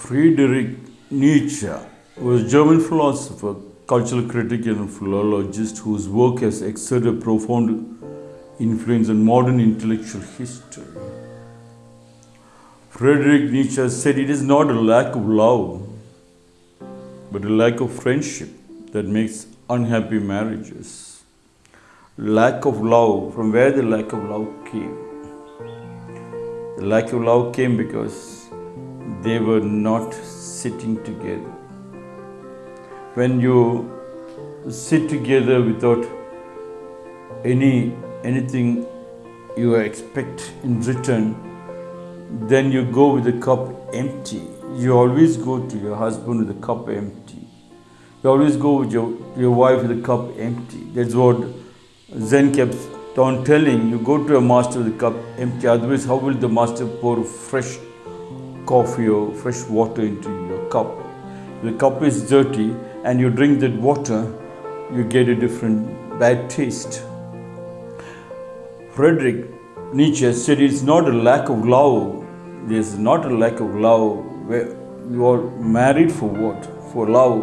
Friedrich Nietzsche was a German philosopher, cultural critic, and philologist whose work has exerted a profound influence on modern intellectual history. Friedrich Nietzsche said it is not a lack of love, but a lack of friendship that makes unhappy marriages. Lack of love, from where the lack of love came? The lack of love came because they were not sitting together. When you sit together without any anything you expect in return, then you go with the cup empty. You always go to your husband with the cup empty. You always go with your, your wife with the cup empty. That's what Zen kept on telling. You go to a master with the cup empty. Otherwise, how will the master pour fresh coffee or fresh water into your cup? The cup is dirty and you drink that water, you get a different bad taste. Friedrich Nietzsche said it's not a lack of love. There's not a lack of love. Where you are married for what? For love.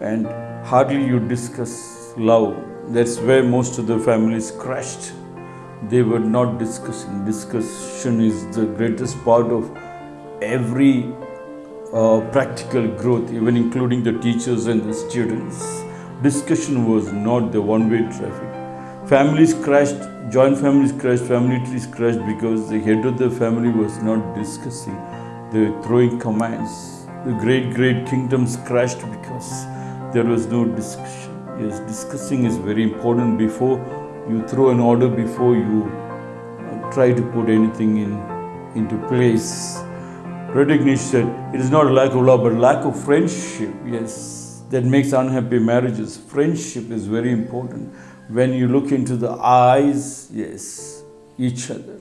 And hardly you discuss love. That's where most of the families crashed. They were not discussing. Discussion is the greatest part of every uh, practical growth, even including the teachers and the students. Discussion was not the one way traffic. Families crashed, joint families crashed, family trees crashed because the head of the family was not discussing. They were throwing commands. The great, great kingdoms crashed because there was no discussion. Yes, discussing is very important before you throw an order, before you uh, try to put anything in into place. Nietzsche said, it is not a lack of love, but lack of friendship. Yes, that makes unhappy marriages. Friendship is very important. When you look into the eyes, yes, each other.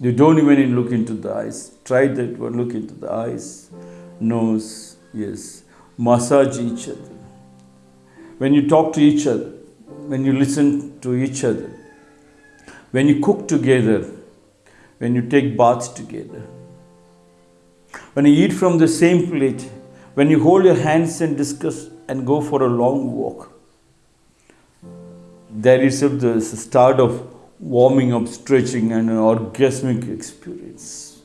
You don't even look into the eyes. Try that one, look into the eyes, nose, yes. Massage each other. When you talk to each other, when you listen to each other, when you cook together, when you take baths together, when you eat from the same plate, when you hold your hands and discuss and go for a long walk, that is the start of warming up, stretching, and an orgasmic experience.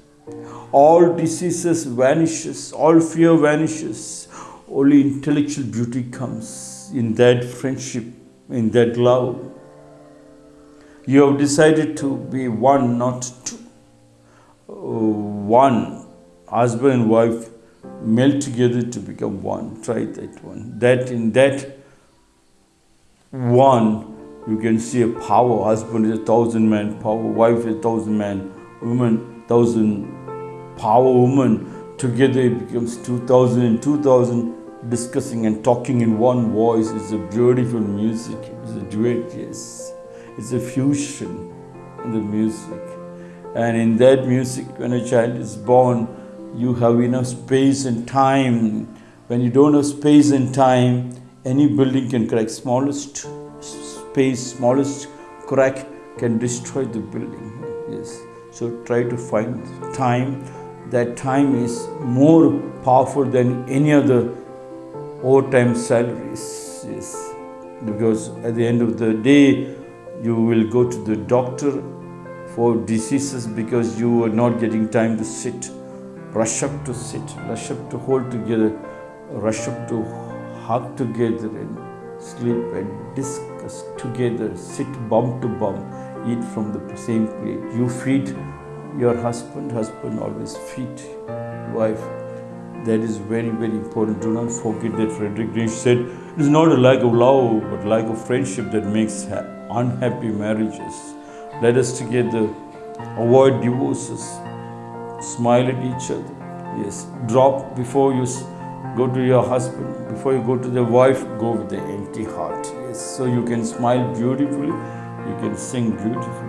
All diseases vanishes, all fear vanishes, only intellectual beauty comes in that friendship, in that love. You have decided to be one, not two. Uh, one husband and wife melt together to become one. Try that one. That in that one, you can see a power. Husband is a thousand man power, wife is a thousand man, woman, thousand power woman. Together it becomes 2000 and 2000 discussing and talking in one voice. It's a beautiful music. It's a duet, yes. It's a fusion in the music. And in that music, when a child is born, you have enough space and time. When you don't have space and time, any building can crack. Smallest space, smallest crack can destroy the building. Yes. So try to find time. That time is more powerful than any other overtime salaries. Yes. Because at the end of the day, you will go to the doctor for diseases because you are not getting time to sit rush up to sit, rush up to hold together, rush up to hug together and sleep and discuss together, sit bum to bum, eat from the same plate. You feed your husband, husband always feed wife. That is very, very important. Do not forget that Frederick Nietzsche said, it is not a lack of love, but lack of friendship that makes unhappy marriages. Let us together avoid divorces, smile at each other. Yes, drop before you go to your husband, before you go to the wife, go with the empty heart. Yes, so you can smile beautifully, you can sing beautifully.